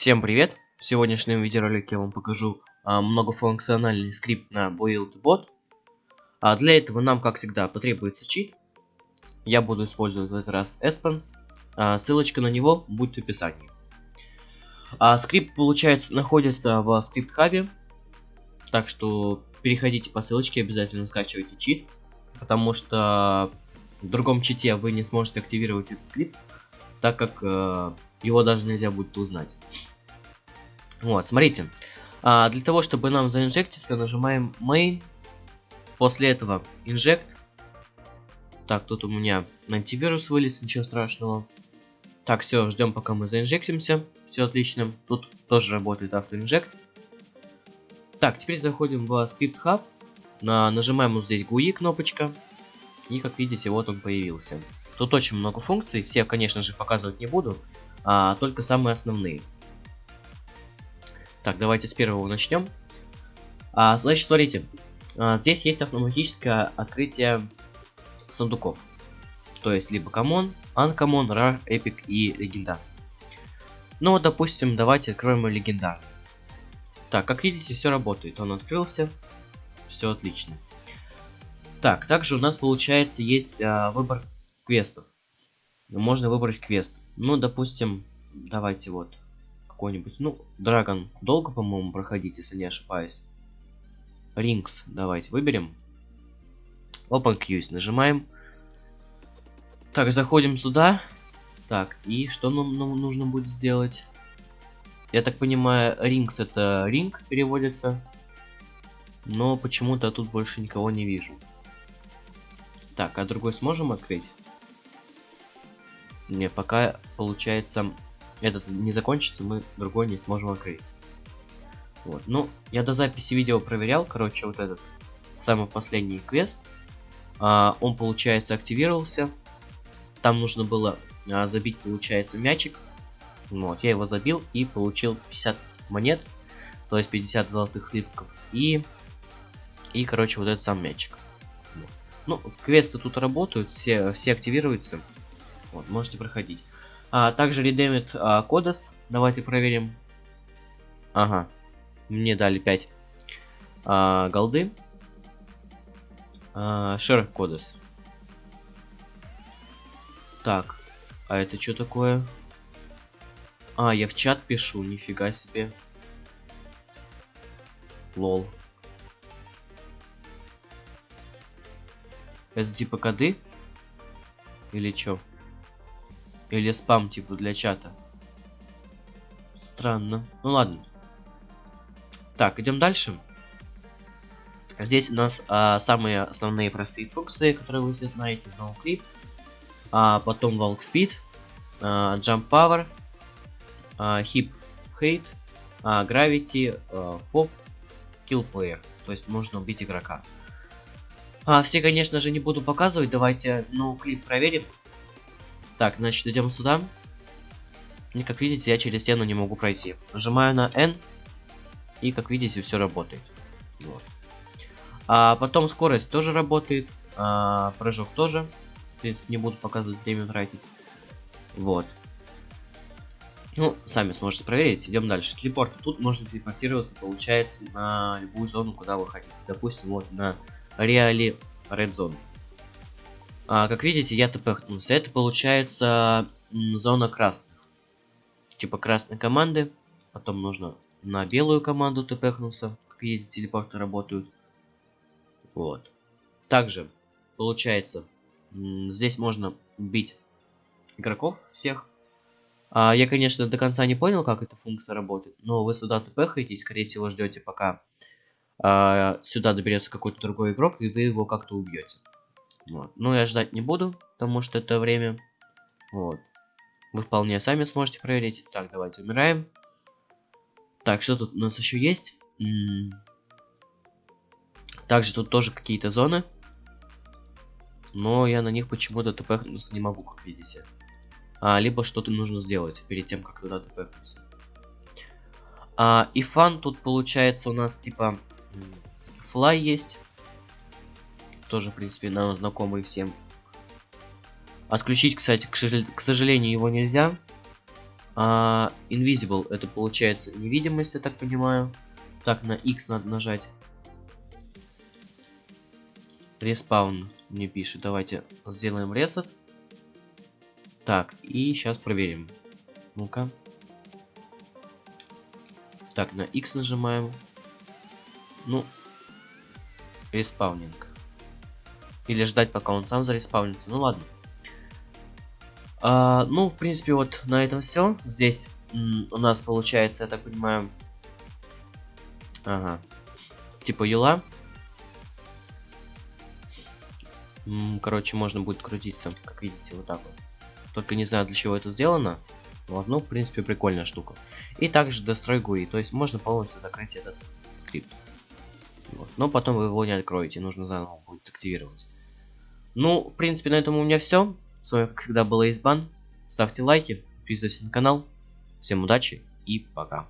Всем привет! В сегодняшнем видеоролике я вам покажу а, многофункциональный скрипт на Build a Boat. А для этого нам, как всегда, потребуется чит. Я буду использовать в этот раз Espens. А, ссылочка на него будет в описании. А, скрипт, получается, находится в скрипт-хабе. Так что переходите по ссылочке, обязательно скачивайте чит. Потому что в другом чите вы не сможете активировать этот скрипт, так как э, его даже нельзя будет узнать. Вот, смотрите. А, для того, чтобы нам заинжектиться, нажимаем main. После этого inject. Так, тут у меня антивирус вылез, ничего страшного. Так, все, ждем, пока мы заинжектимся. Все отлично. Тут тоже работает автоинжект. Так, теперь заходим в Script Hub. На, нажимаем вот здесь GUI кнопочка. И как видите, вот он появился. Тут очень много функций. Все, конечно же, показывать не буду а только самые основные. Так, давайте с первого начнем. А, значит, смотрите, а, здесь есть автоматическое открытие сундуков. То есть либо common, uncommon, rare, epic и легендар. Ну вот, допустим, давайте откроем легендар. Так, как видите, все работает. Он открылся. Все отлично. Так, также у нас получается есть а, выбор квестов можно выбрать квест. Ну, допустим, давайте вот какой-нибудь, ну, Драгон долго, по-моему, проходить, если не ошибаюсь. Рингс давайте выберем. Open Queues нажимаем. Так, заходим сюда. Так, и что нам, нам нужно будет сделать? Я так понимаю, Rings это ринг переводится. Но почему-то тут больше никого не вижу. Так, а другой сможем открыть? Не, пока, получается, этот не закончится, мы другой не сможем открыть. Вот, ну, я до записи видео проверял, короче, вот этот самый последний квест. А, он, получается, активировался. Там нужно было а, забить, получается, мячик. Вот, я его забил и получил 50 монет, то есть 50 золотых слитков. И, и короче, вот этот сам мячик. Ну, квесты тут работают, все, все активируются. Вот, можете проходить. А, также редемит а, кодес. Давайте проверим. Ага. Мне дали 5 а, голды. А, share кодес. Так. А это что такое? А, я в чат пишу, нифига себе. Лол. Это типа коды? Или чё? Или спам типа для чата. Странно. Ну ладно. Так, идем дальше. Здесь у нас а, самые основные простые функции, которые вы знаете. No clip. А, потом walk speed. А, jump power. А, hip hate. А, gravity. А. Kill player. То есть можно убить игрока. А, все, конечно же, не буду показывать. Давайте no clip проверим. Так, значит, идем сюда. И как видите, я через стену не могу пройти. Нажимаю на N. И как видите, все работает. Вот. А потом скорость тоже работает. А, прыжок тоже. В принципе, не буду показывать, время тратить. Вот. Ну, сами сможете проверить. Идем дальше. Телепорт. Тут можно телепортироваться, получается, на любую зону, куда вы хотите. Допустим, вот на реале Red Zone. А, как видите, я тпхнулся. Это получается зона красных. Типа красной команды. Потом нужно на белую команду тпхнуться. Как видите, телепорты работают. Вот. Также, получается, здесь можно бить игроков всех. А, я, конечно, до конца не понял, как эта функция работает. Но вы сюда тпхаетесь, скорее всего, ждете, пока а, сюда доберется какой-то другой игрок, и вы его как-то убьете. Вот. Ну, я ждать не буду, потому что это время. Вот. Вы вполне сами сможете проверить. Так, давайте умираем. Так, что тут у нас еще есть? М -м Также тут тоже какие-то зоны. Но я на них почему-то тпхнуться не могу, как видите. А, либо что-то нужно сделать перед тем, как туда тпхнуться. А, и фан тут получается у нас типа флай есть тоже, в принципе, нам знакомый всем. Отключить, кстати, к, сожалению, его нельзя. А, invisible это получается невидимость, я так понимаю. Так, на X надо нажать. Респаун мне пишет. Давайте сделаем ресет. Так, и сейчас проверим. Ну-ка. Так, на X нажимаем. Ну, respawning. Или ждать, пока он сам зареспаунится. Ну ладно. А, ну, в принципе, вот на этом все. Здесь у нас получается, я так понимаю... Ага. Типа юла. Короче, можно будет крутиться, как видите, вот так вот. Только не знаю, для чего это сделано. Вот, ну, в принципе, прикольная штука. И также дострой GUI, то есть можно полностью закрыть этот скрипт. Вот. Но потом вы его не откроете, нужно заново будет активировать. Ну, в принципе, на этом у меня все. С вами, как всегда, был Избан. Ставьте лайки, подписывайтесь на канал. Всем удачи и пока.